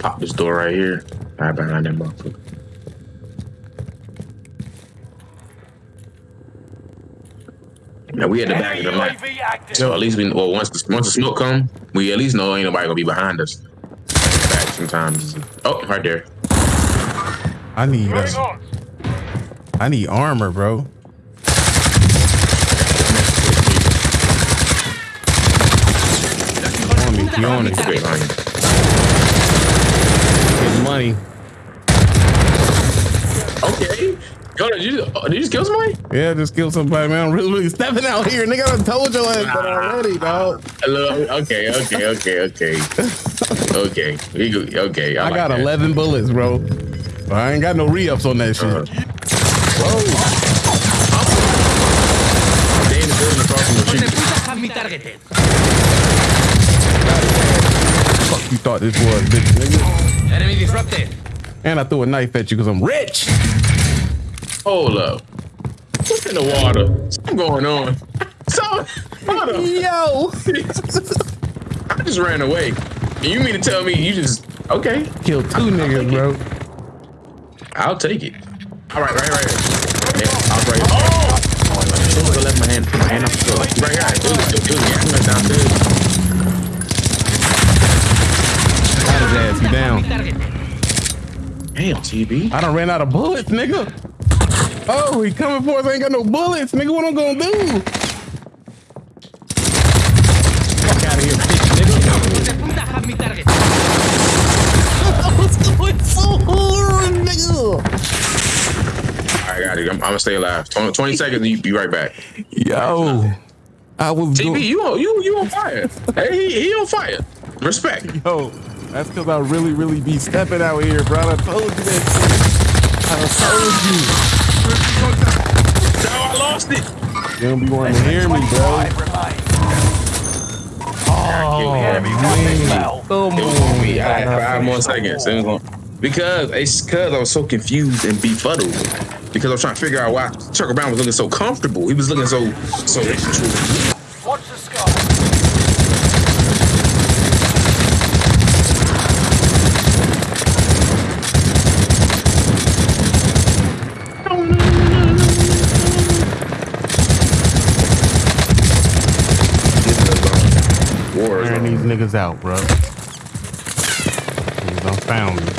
pop this door right here. Right behind that motherfucker. Now we at the back of the map. So at least we well once the, once the smoke come, we at least know ain't nobody gonna be behind us. Back sometimes. Oh, right there. I need uh. I need armor, bro. On me, you on it. Straight line. Get money. Okay. Yo, did you, did you just kill somebody? Yeah, just kill somebody, man. I'm really, really stepping out here. Nigga, I done told your ass that already, dog. Okay, okay, okay, okay. okay. We okay. I like got that. 11 bullets, bro. I ain't got no re-ups on that shit. Uh-huh. They in the building across from the street. me targeted. Fuck you thought this was, bitch, nigga. Enemy disrupted. And I threw a knife at you because I'm rich. Hold up. What's in the water? Something going on. So, hold up. Yo. I just ran away. And you mean to tell me you just okay? Killed two niggas, bro. I'll take it. All right, right, right. Yeah, I'll right. Oh! Soon as I left my hand, my hand off the floor. Right here. It was, it was, yeah, I went downstairs. Got his ass. He down. Damn, TB. I done ran out of bullets, nigga. Oh, he coming for us. I ain't got no bullets, nigga. What I'm gonna do? Fuck out of here, bitch, nigga. The punta have me targeted. I was going so hard, nigga. I got it. I'm, I'm gonna stay alive. 20, 20 seconds, you be right back. Yo, I was TB, you on you you on fire? hey, he, he on fire. Respect. Yo, that's because I really, really be stepping out here, bro. I told you that shit. I told you. No, I lost it. You don't be wanting to hear me, bro. Oh, oh Enemy man. Come It was gonna be. I on. had five more seconds. It was gonna, because it's because I was so confused and befuddled. Because I was trying to figure out why Chuck Brown was looking so comfortable. He was looking so so. Watch the sky. These niggas out, bro. Niggas done found me.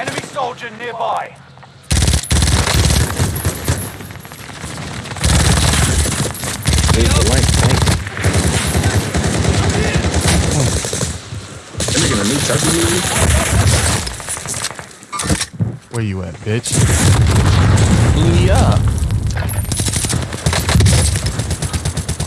Enemy soldier nearby. That nigga in a new Chucky? Where you at, bitch? Blew me up.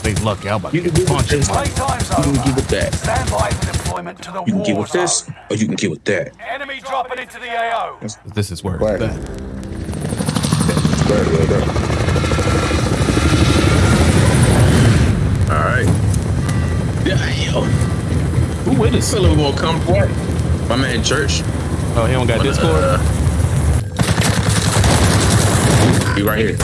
They lucky. I'm about You to can do punch this. him. You can get over. with that. Stand by for deployment to the You can war get with this, or you can get with that. Enemy dropping into the AO. This is where Right. it's at. All right. Yeah, yo. Who with us? A little more comfortable. My man Church. Oh, he don't got Discord? Uh, he right here.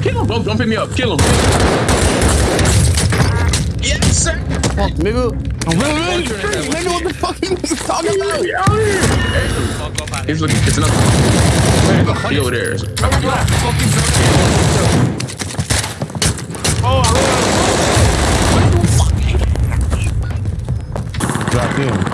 Oh, kill him, bro. Don't pick me up. Kill him. Yes, sir. Fuck, nigga. I'm really, really street, nigga. What the fuck you niggas talking about? We out here. Hey. He's looking. It's another. He over there. Oh, Dropped in.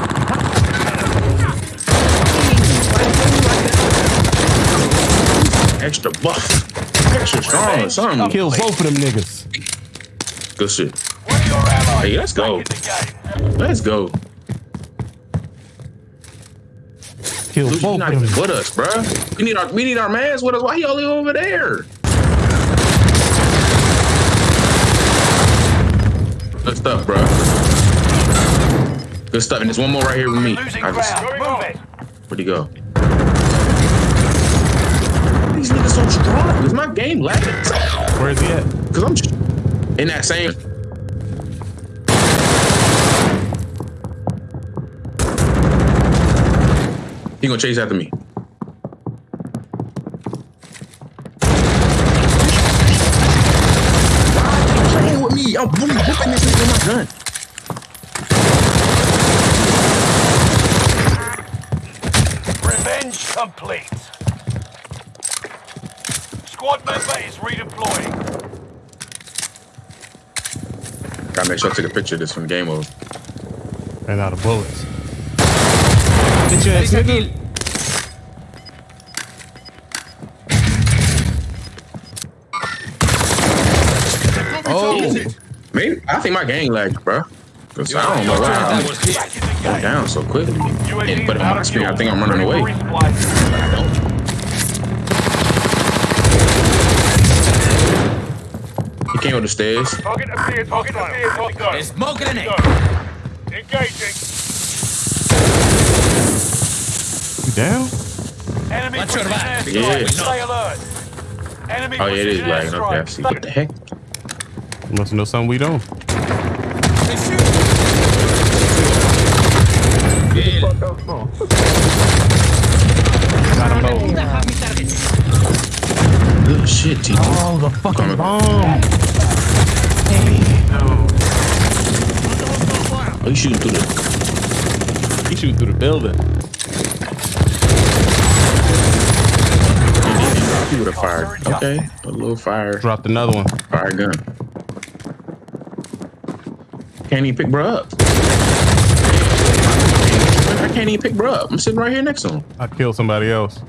Buff. Extra strong or something. Kill both of them niggas. Good shit. One of your allies Hey, let's go. in the game. Let's go. Kill Lucy, both you not of them. with us, bruh. We need our we need our mans with us. Why he only over there? Good stuff, bruh. Good stuff. And there's one more right here with me. I just, ground. Move it. where'd he go? these niggas so strong? Is my game lagging? Where's he at? Cause I'm just in that same. He gonna chase after me. playing with me? I'm really whipping this nigga with my gun. Revenge complete. Squad member is redeploying. Gotta make sure I take a picture of this from game over. Ran out of bullets. Get your ass, Realiza nigga. kill. Oh, Maybe I think my gang lagged, bro. Cause I don't know why That I'm was it. Back in the going game. down so quickly. UAV And put it on my screen. I think I'm running Ready away. for resupply. He came up the stairs. Target appeared. Target appeared. Hot go. Smoke grenade. Engaging. you down? Enemy Watch your precision back. airstrike. Yeah. Stay alert. Enemy Oh yeah, it is precision lagging. Okay, I airstrike. see. What the heck? You must know something we don't. Kill. Got him low. Have me target. Good shit, TT. Oh, the fucking bomb. Oh, you shooting through the? He shooting through the building. He would have fired. Okay, a little fire, Dropped another one. fire gun. Can't even pick bro up. I can't even pick bro up. I'm sitting right here next to him. I killed somebody else.